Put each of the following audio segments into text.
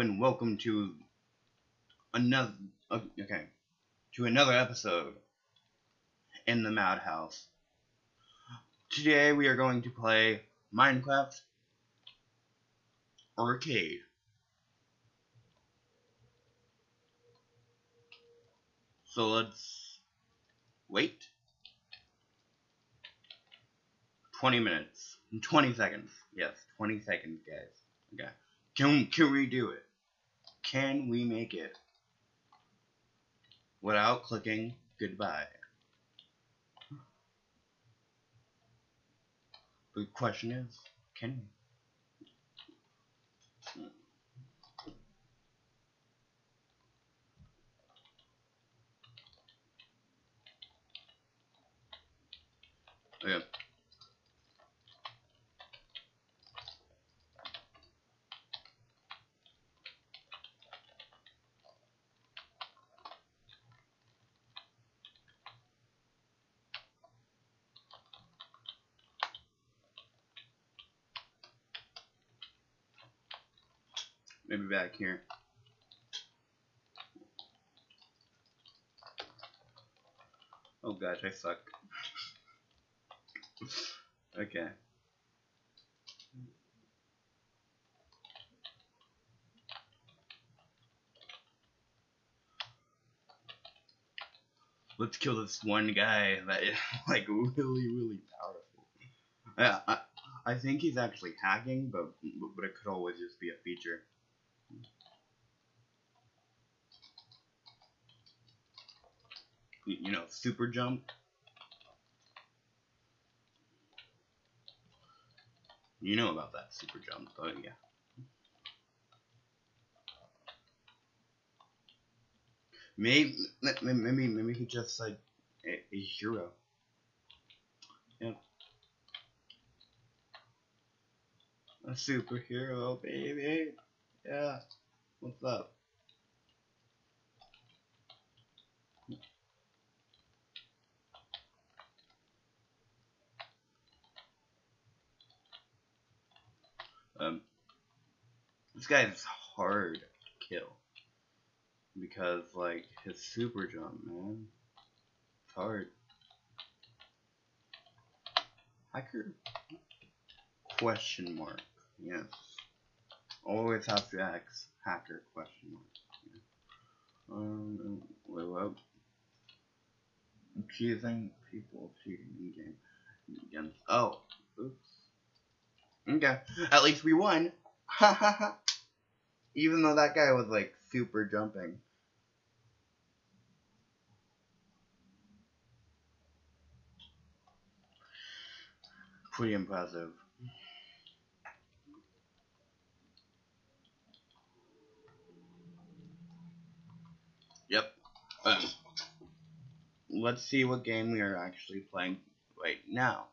and welcome to another okay to another episode in the Madhouse. Today we are going to play Minecraft Arcade. So let's wait. 20 minutes. 20 seconds. Yes, 20 seconds, guys. Okay. Can can we do it? Can we make it without clicking goodbye? The question is, can we? Okay. Maybe back here. Oh gosh, I suck. okay. Let's kill this one guy that is like really, really powerful. Yeah, I, I think he's actually hacking, but but it could always just be a feature. You know, super jump. You know about that super jump, but yeah. Maybe, maybe, maybe he just like a, a hero. Yep. A superhero, baby. Yeah. What's up? Um, this guy is hard to kill because like his super jump, man, it's hard. Hacker? Question mark. Yes. Always have to ask hacker question mark. Yeah. Um, wait, what? Accusing people of cheating in game. Oh, oops. Okay. At least we won. Ha ha ha. Even though that guy was like super jumping. Pretty impressive. Yep. Um, let's see what game we are actually playing right now.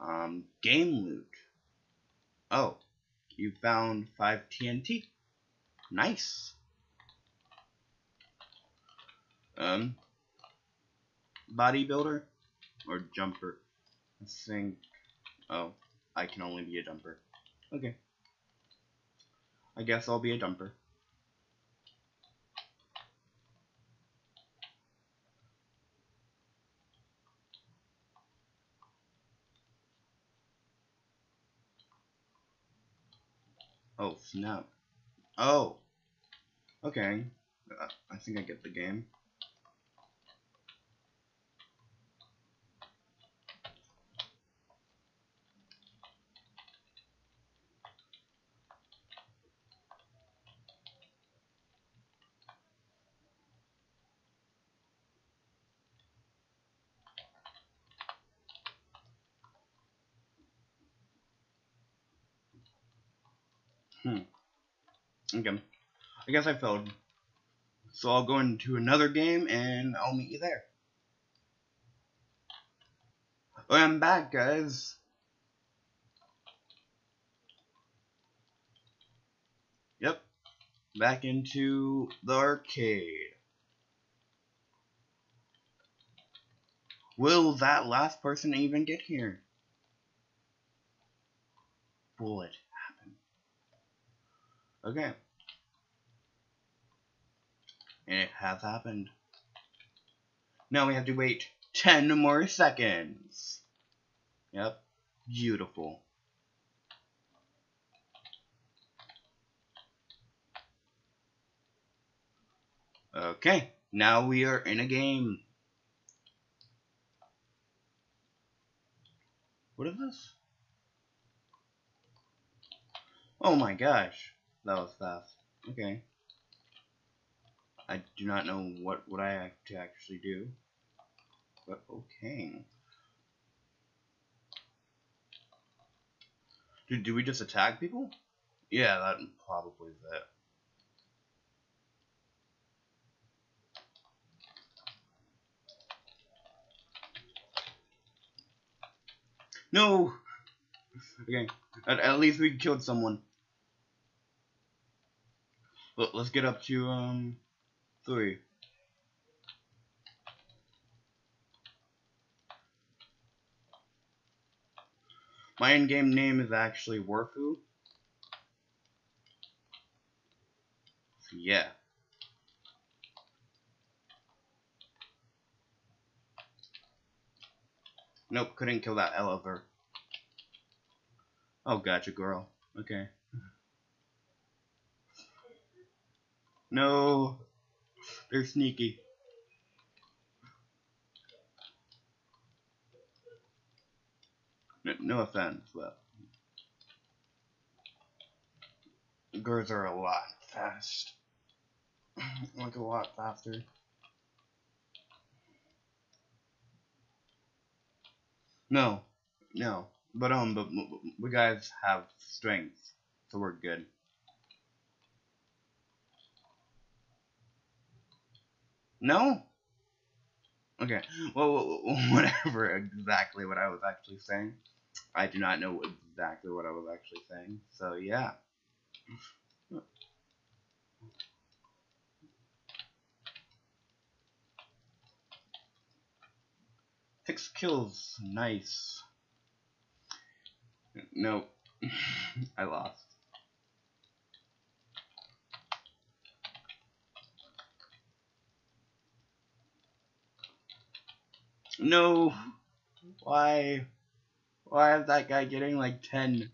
Um, game loot. Oh, you found 5 TNT. Nice. Um, bodybuilder or jumper? I think. Oh, I can only be a jumper. Okay. I guess I'll be a jumper. Oh, snap. Oh. Okay. Uh, I think I get the game. Hmm. Okay. I guess I failed. So I'll go into another game and I'll meet you there. I'm back, guys. Yep. Back into the arcade. Will that last person even get here? Happen? Okay. And it has happened. Now we have to wait 10 more seconds. Yep. Beautiful. Okay, now we are in a game. What is this? Oh my gosh, that was fast. Okay. I do not know what, what I have to actually do. But okay. Do, do we just attack people? Yeah, that probably is it. No! Okay, at, at least we killed someone. But let's get up to, um, three. My in-game name is actually Warfu. Yeah. Nope, couldn't kill that elevator. Oh, gotcha, girl. Okay. No. They're sneaky. No, no offense, but girls are a lot fast. like a lot faster. No, no, but um, but we guys have strength, so we're good. No? Okay, well, whatever exactly what I was actually saying. I do not know exactly what I was actually saying. So yeah. Six kills, nice. No, I lost. No, why? Why is that guy getting like 10?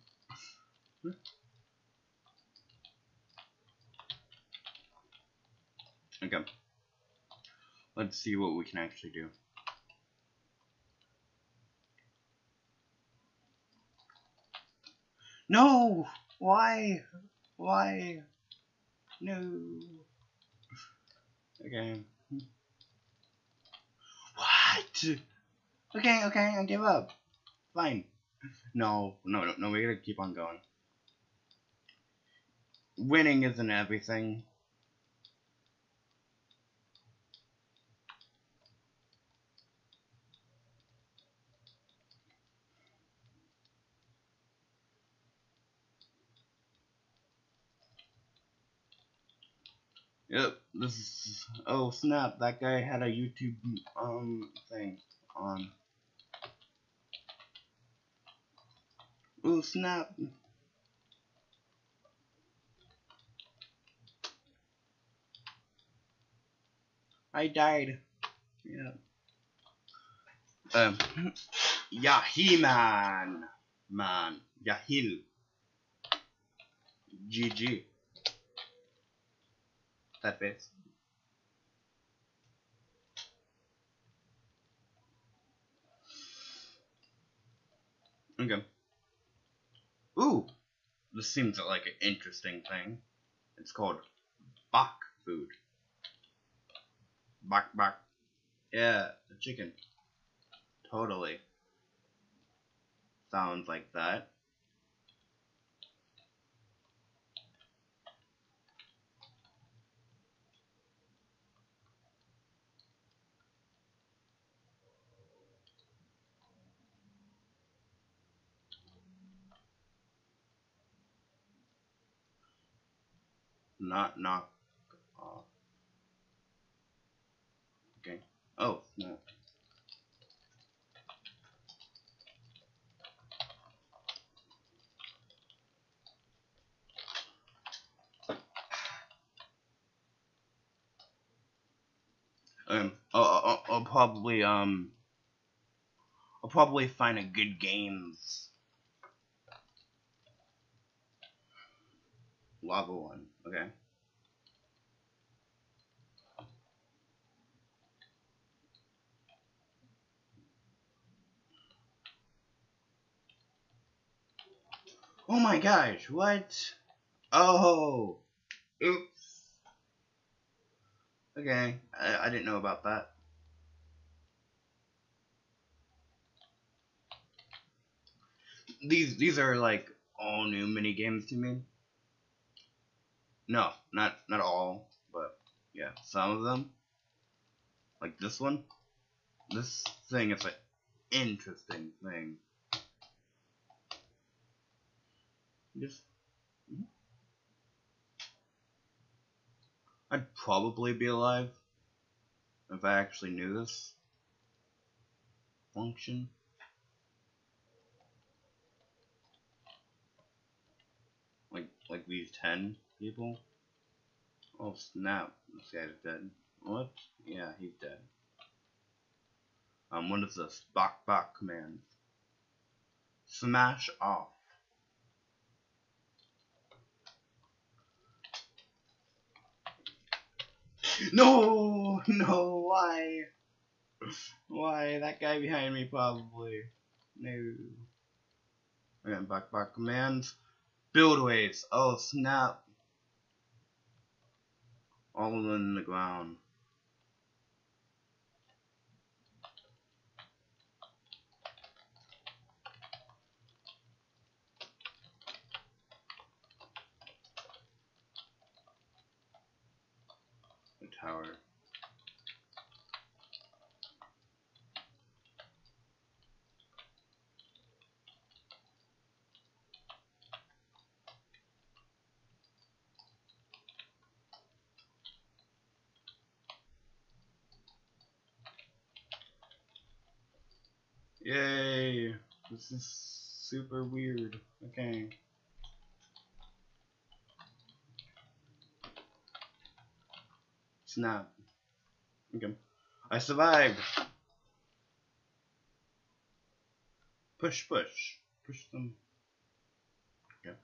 Okay. Let's see what we can actually do. No! Why? Why? No. Okay. What? Okay, okay, I give up. Fine. No, no, no, no, we gotta keep on going. Winning isn't everything. Yep, this is, oh snap, that guy had a YouTube, um, thing on. Oh snap. I died. Yeah. Um. Yahiman. Man. Yahil. GG. That face. Okay. Ooh, this seems like an interesting thing. It's called bok food. Bok bok. Yeah, the chicken. Totally. Sounds like that. Not knock off. Okay. Oh, no. Um, I'll, I'll, I'll probably um, I'll probably find a good games lava one. Okay. Oh my gosh, what? Oh, oops. Okay, I, I didn't know about that. These these are like all new mini games to me. No, not not all, but yeah, some of them. Like this one. This thing is an interesting thing. Just mm-hmm. I'd probably be alive if I actually knew this function. These ten people. Oh snap, this guy's dead. What? Yeah, he's dead. Um, what is this? Bok bok command. Smash off. No, no, why? Why? That guy behind me probably. No. Again, back, back commands. Build waves. Oh, snap. All in the ground. tower. Yay! This is super weird. Okay. Snap. Okay. I survived. Push, push. Push them. Okay.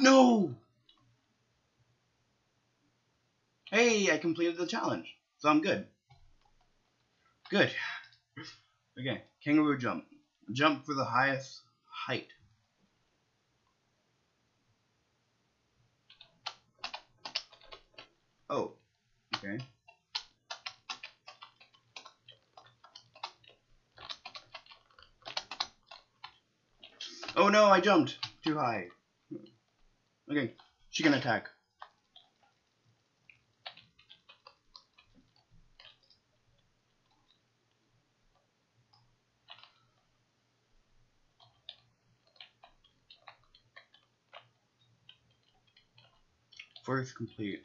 No! Hey, I completed the challenge, so I'm good. Good. Okay, kangaroo jump. Jump for the highest height. Oh, okay. Oh no, I jumped too high. Okay, she can attack. First complete.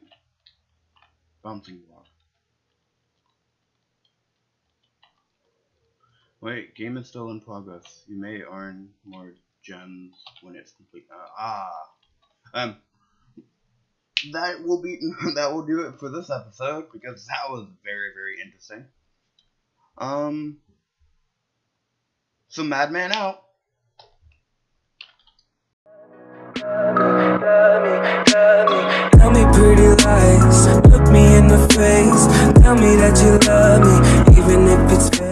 Bouncing block. Wait, game is still in progress. You may earn more gems when it's complete. Uh, ah, um, that will be that will do it for this episode because that was very very interesting. Um, so Madman out. Pretty lies, look me in the face. Tell me that you love me, even if it's